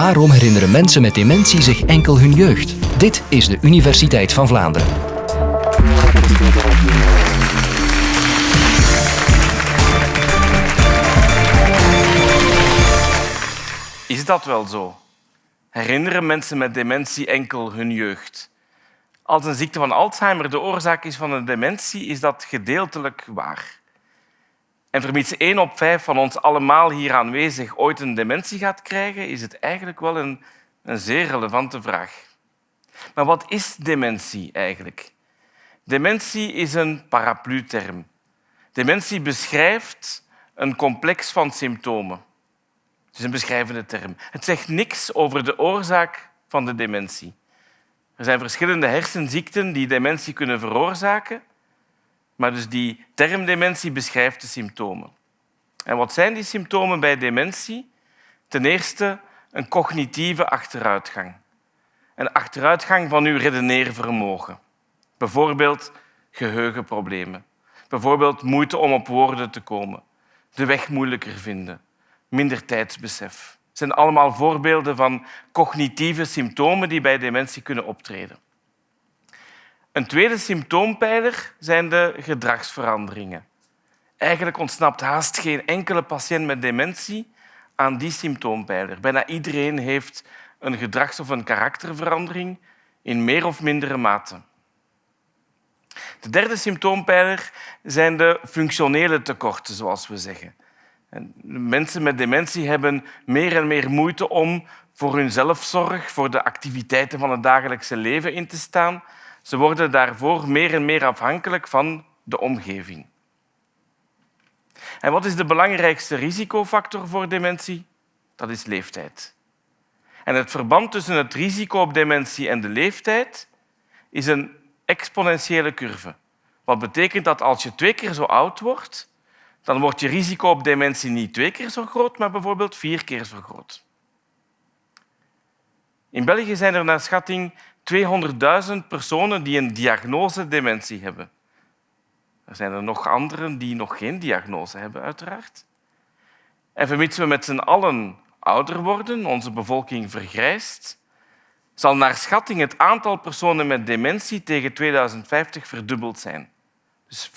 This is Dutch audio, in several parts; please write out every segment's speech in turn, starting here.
Waarom herinneren mensen met dementie zich enkel hun jeugd? Dit is de Universiteit van Vlaanderen. Is dat wel zo? Herinneren mensen met dementie enkel hun jeugd? Als een ziekte van Alzheimer de oorzaak is van een dementie, is dat gedeeltelijk waar. En vermits één op vijf van ons allemaal hier aanwezig ooit een dementie gaat krijgen, is het eigenlijk wel een, een zeer relevante vraag. Maar wat is dementie eigenlijk? Dementie is een paraplu-term. Dementie beschrijft een complex van symptomen. Het is een beschrijvende term. Het zegt niks over de oorzaak van de dementie. Er zijn verschillende hersenziekten die dementie kunnen veroorzaken, maar dus die term dementie beschrijft de symptomen. En wat zijn die symptomen bij dementie? Ten eerste een cognitieve achteruitgang. Een achteruitgang van uw redeneervermogen. Bijvoorbeeld geheugenproblemen. Bijvoorbeeld moeite om op woorden te komen. De weg moeilijker vinden. Minder tijdsbesef. Het zijn allemaal voorbeelden van cognitieve symptomen die bij dementie kunnen optreden. Een tweede symptoompijler zijn de gedragsveranderingen. Eigenlijk ontsnapt haast geen enkele patiënt met dementie aan die symptoompijler. Bijna iedereen heeft een gedrags- of een karakterverandering in meer of mindere mate. De derde symptoompijler zijn de functionele tekorten, zoals we zeggen. mensen met dementie hebben meer en meer moeite om voor hun zelfzorg, voor de activiteiten van het dagelijkse leven in te staan. Ze worden daarvoor meer en meer afhankelijk van de omgeving. En wat is de belangrijkste risicofactor voor dementie? Dat is leeftijd. En het verband tussen het risico op dementie en de leeftijd is een exponentiële curve. Wat betekent dat als je twee keer zo oud wordt, dan wordt je risico op dementie niet twee keer zo groot, maar bijvoorbeeld vier keer zo groot. In België zijn er naar schatting 200.000 personen die een diagnose dementie hebben. Er zijn er nog anderen die nog geen diagnose hebben, uiteraard. En vermits we met z'n allen ouder worden, onze bevolking vergrijst, zal naar schatting het aantal personen met dementie tegen 2050 verdubbeld zijn. Dus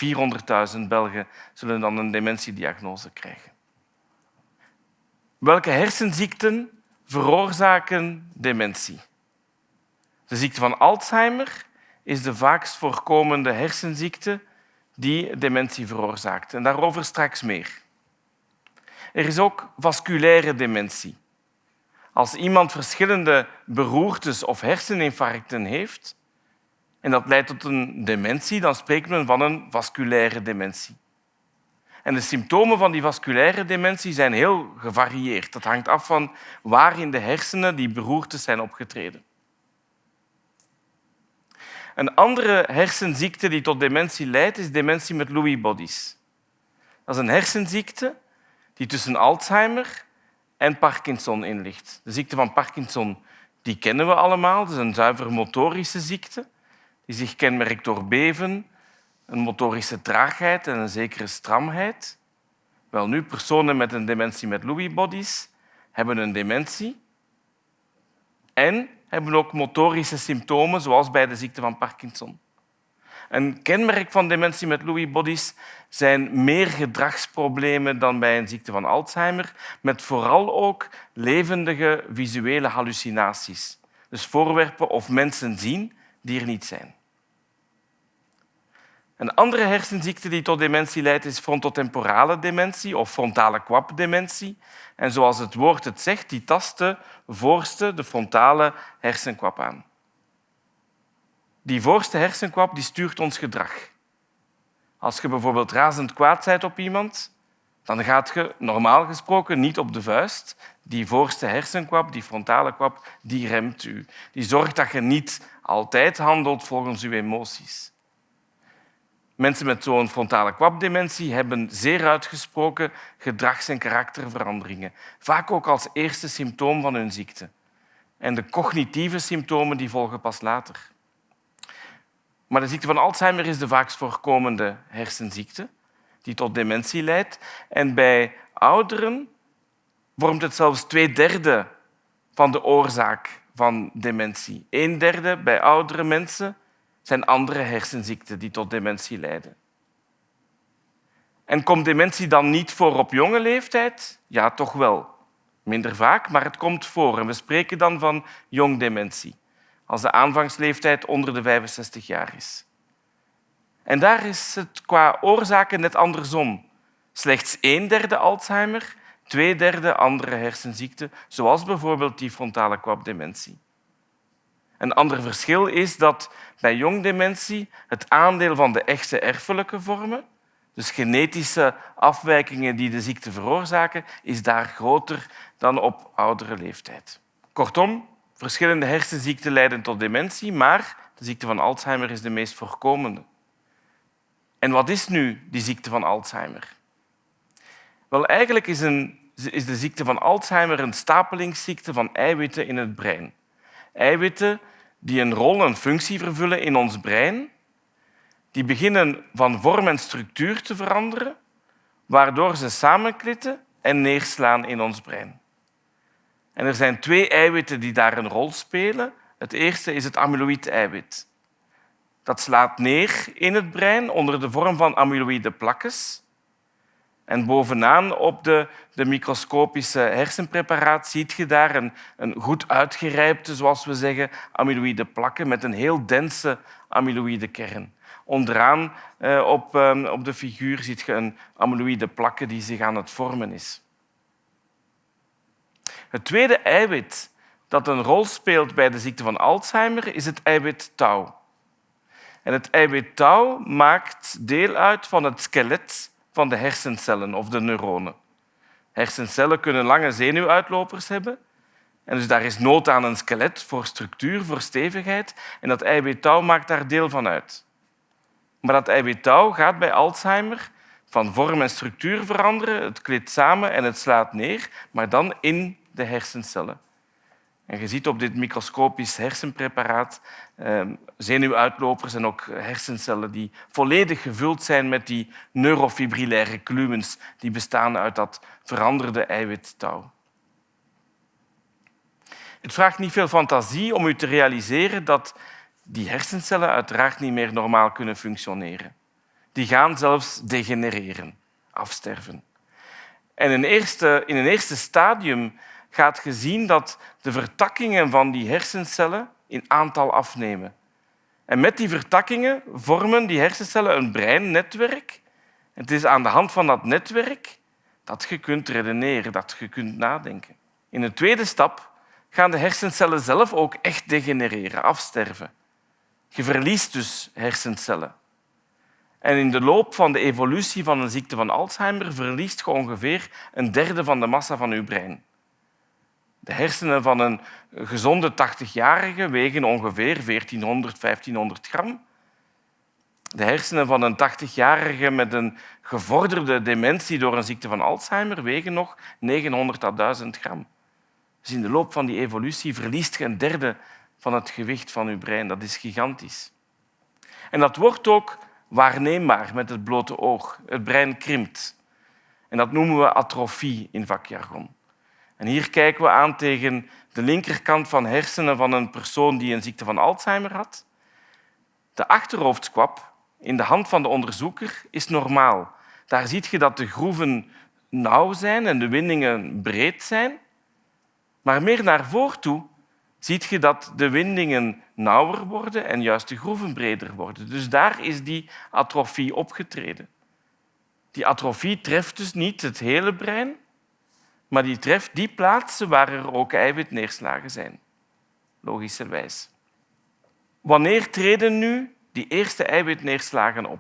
400.000 Belgen zullen dan een dementiediagnose krijgen. Welke hersenziekten veroorzaken dementie? De ziekte van Alzheimer is de vaakst voorkomende hersenziekte die dementie veroorzaakt. En daarover straks meer. Er is ook vasculaire dementie. Als iemand verschillende beroertes of herseninfarcten heeft en dat leidt tot een dementie, dan spreekt men van een vasculaire dementie. En de symptomen van die vasculaire dementie zijn heel gevarieerd. Dat hangt af van waar in de hersenen die beroertes zijn opgetreden. Een andere hersenziekte die tot dementie leidt, is dementie met Lewy bodies. Dat is een hersenziekte die tussen Alzheimer en Parkinson in ligt. De ziekte van Parkinson die kennen we allemaal. Het is een zuiver motorische ziekte die zich kenmerkt door beven, een motorische traagheid en een zekere stramheid. Wel nu, personen met een dementie met Lewy bodies hebben een dementie en hebben ook motorische symptomen, zoals bij de ziekte van Parkinson. Een kenmerk van dementie met Lewy bodies zijn meer gedragsproblemen dan bij een ziekte van Alzheimer, met vooral ook levendige visuele hallucinaties. Dus voorwerpen of mensen zien die er niet zijn. Een andere hersenziekte die tot dementie leidt is frontotemporale dementie of frontale kwapdementie. En zoals het woord het zegt, die tast de voorste, de frontale hersenkwap aan. Die voorste hersenkwap die stuurt ons gedrag. Als je bijvoorbeeld razend kwaad bent op iemand, dan gaat je normaal gesproken niet op de vuist. Die voorste hersenkwap, die frontale kwap, die remt u. Die zorgt dat je niet altijd handelt volgens uw emoties. Mensen met zo'n frontale kwapdementie hebben zeer uitgesproken gedrags- en karakterveranderingen, vaak ook als eerste symptoom van hun ziekte. En de cognitieve symptomen die volgen pas later. Maar de ziekte van Alzheimer is de vaakst voorkomende hersenziekte die tot dementie leidt. En bij ouderen vormt het zelfs twee derde van de oorzaak van dementie. Een derde bij oudere mensen zijn andere hersenziekten die tot dementie leiden. En komt dementie dan niet voor op jonge leeftijd? Ja, toch wel. Minder vaak, maar het komt voor. En we spreken dan van jongdementie, als de aanvangsleeftijd onder de 65 jaar is. En daar is het qua oorzaken net andersom. Slechts een derde Alzheimer, twee derde andere hersenziekten, zoals bijvoorbeeld die frontale kwapdementie. Een ander verschil is dat bij jongdementie het aandeel van de echte erfelijke vormen, dus genetische afwijkingen die de ziekte veroorzaken, is daar groter dan op oudere leeftijd. Kortom, verschillende hersenziekten leiden tot dementie, maar de ziekte van Alzheimer is de meest voorkomende. En wat is nu die ziekte van Alzheimer? Wel, eigenlijk is, een, is de ziekte van Alzheimer een stapelingsziekte van eiwitten in het brein. Eiwitten die een rol en functie vervullen in ons brein, die beginnen van vorm en structuur te veranderen, waardoor ze samenklitten en neerslaan in ons brein. En er zijn twee eiwitten die daar een rol spelen. Het eerste is het amyloïd-eiwit. Dat slaat neer in het brein onder de vorm van amyloïde plakjes. En bovenaan op de, de microscopische hersenpreparaat ziet je daar een, een goed uitgerijpte, zoals we zeggen, amyloïde plakken met een heel dense amyloïde kern. Onderaan eh, op, eh, op de figuur ziet je een amyloïde plakke die zich aan het vormen is. Het tweede eiwit dat een rol speelt bij de ziekte van Alzheimer is het eiwit tau. En het eiwit tau maakt deel uit van het skelet van de hersencellen of de neuronen. Hersencellen kunnen lange zenuwuitlopers hebben. En dus daar is nood aan een skelet voor structuur, voor stevigheid. En dat eiwit tau maakt daar deel van uit. Maar dat eiwit tau gaat bij Alzheimer van vorm en structuur veranderen. Het klit samen en het slaat neer, maar dan in de hersencellen. En je ziet op dit microscopisch hersenpreparaat eh, zenuwuitlopers en ook hersencellen die volledig gevuld zijn met die neurofibrillaire klumens die bestaan uit dat veranderde eiwittouw. Het vraagt niet veel fantasie om u te realiseren dat die hersencellen uiteraard niet meer normaal kunnen functioneren. Die gaan zelfs degenereren, afsterven. En in, eerste, in een eerste stadium gaat gezien dat de vertakkingen van die hersencellen in aantal afnemen. En met die vertakkingen vormen die hersencellen een breinnetwerk. Het is aan de hand van dat netwerk dat je kunt redeneren, dat je kunt nadenken. In een tweede stap gaan de hersencellen zelf ook echt degenereren, afsterven. Je verliest dus hersencellen. En in de loop van de evolutie van een ziekte van Alzheimer verliest je ongeveer een derde van de massa van je brein. De hersenen van een gezonde 80-jarige wegen ongeveer 1400, 1500 gram. De hersenen van een 80-jarige met een gevorderde dementie door een ziekte van Alzheimer wegen nog 900 tot 1000 gram. Dus in de loop van die evolutie verliest je een derde van het gewicht van je brein. Dat is gigantisch. En dat wordt ook waarneembaar met het blote oog. Het brein krimpt. En dat noemen we atrofie in vakjargon. En hier kijken we aan tegen de linkerkant van hersenen van een persoon die een ziekte van Alzheimer had. De achterhoofdskwap in de hand van de onderzoeker is normaal. Daar zie je dat de groeven nauw zijn en de windingen breed zijn. Maar meer naar voren toe zie je dat de windingen nauwer worden en juist de groeven breder worden. Dus daar is die atrofie opgetreden. Die atrofie treft dus niet het hele brein, maar die treft die plaatsen waar er ook eiwitneerslagen zijn. Logischerwijs. Wanneer treden nu die eerste eiwitneerslagen op?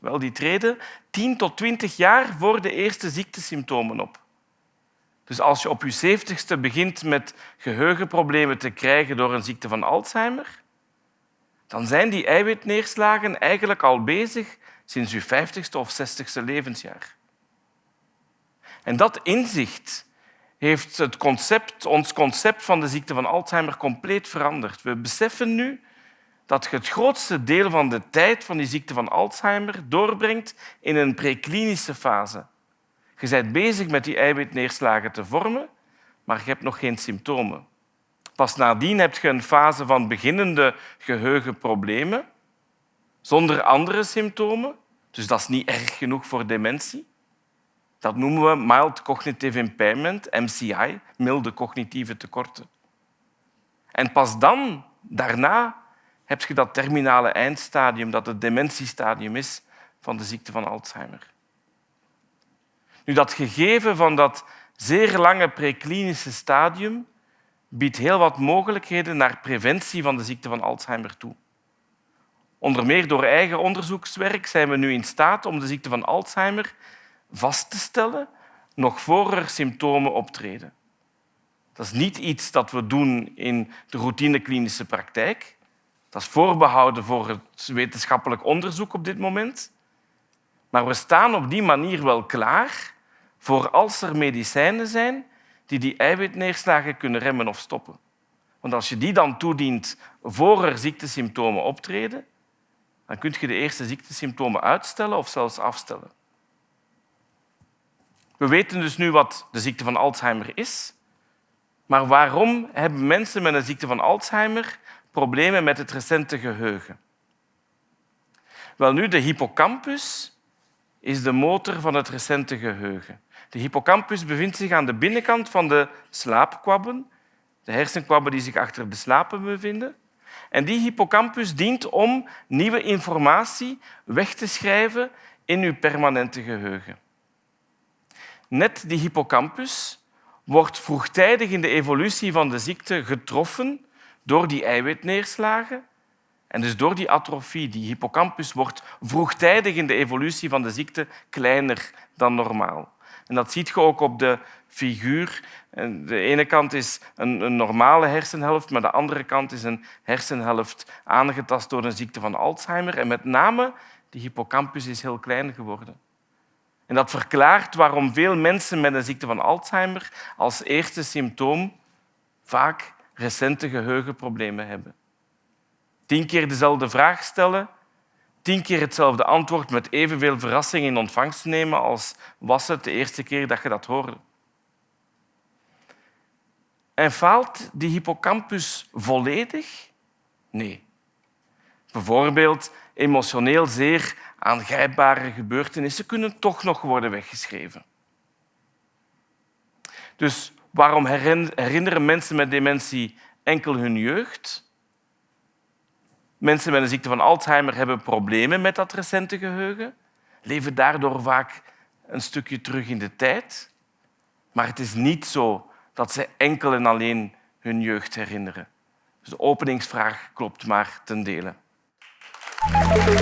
Wel, die treden 10 tot 20 jaar voor de eerste ziektesymptomen op. Dus als je op je zeventigste begint met geheugenproblemen te krijgen door een ziekte van Alzheimer, dan zijn die eiwitneerslagen eigenlijk al bezig sinds je vijftigste of zestigste levensjaar. En dat inzicht heeft het concept, ons concept van de ziekte van Alzheimer compleet veranderd. We beseffen nu dat je het grootste deel van de tijd van die ziekte van Alzheimer doorbrengt in een preklinische fase. Je bent bezig met die eiwitneerslagen te vormen, maar je hebt nog geen symptomen. Pas nadien heb je een fase van beginnende geheugenproblemen zonder andere symptomen. Dus dat is niet erg genoeg voor dementie. Dat noemen we mild cognitive impairment, MCI, milde cognitieve tekorten. En pas dan, daarna, heb je dat terminale eindstadium, dat het dementiestadium is van de ziekte van Alzheimer. Nu, dat gegeven van dat zeer lange preklinische stadium biedt heel wat mogelijkheden naar preventie van de ziekte van Alzheimer toe. Onder meer door eigen onderzoekswerk zijn we nu in staat om de ziekte van Alzheimer vast te stellen nog voor er symptomen optreden. Dat is niet iets dat we doen in de routineklinische praktijk. Dat is voorbehouden voor het wetenschappelijk onderzoek op dit moment. Maar we staan op die manier wel klaar voor als er medicijnen zijn die die eiwitneerslagen kunnen remmen of stoppen. Want als je die dan toedient voor er ziektesymptomen optreden, dan kun je de eerste ziektesymptomen uitstellen of zelfs afstellen. We weten dus nu wat de ziekte van Alzheimer is. Maar waarom hebben mensen met een ziekte van Alzheimer problemen met het recente geheugen? Wel nu, de hippocampus is de motor van het recente geheugen. De hippocampus bevindt zich aan de binnenkant van de slaapkwabben, de hersenkwabben die zich achter de slapen bevinden. En die hippocampus dient om nieuwe informatie weg te schrijven in uw permanente geheugen. Net die hippocampus wordt vroegtijdig in de evolutie van de ziekte getroffen door die eiwitneerslagen en dus door die atrofie. Die hippocampus wordt vroegtijdig in de evolutie van de ziekte kleiner dan normaal. En dat ziet je ook op de figuur. De ene kant is een, een, normale hersenhelft, maar de andere kant is een hersenhelft aangetast door een ziekte van Alzheimer. En met name de hippocampus is heel klein geworden. En dat verklaart waarom veel mensen met een ziekte van Alzheimer als eerste symptoom vaak recente geheugenproblemen hebben. Tien keer dezelfde vraag stellen, tien keer hetzelfde antwoord met evenveel verrassing in ontvangst nemen als was het de eerste keer dat je dat hoorde. En faalt die hippocampus volledig? Nee. Bijvoorbeeld emotioneel zeer aangrijpbare gebeurtenissen kunnen toch nog worden weggeschreven. Dus waarom herinneren mensen met dementie enkel hun jeugd? Mensen met een ziekte van Alzheimer hebben problemen met dat recente geheugen, leven daardoor vaak een stukje terug in de tijd. Maar het is niet zo dat ze enkel en alleen hun jeugd herinneren. Dus de openingsvraag klopt maar ten dele. I'll be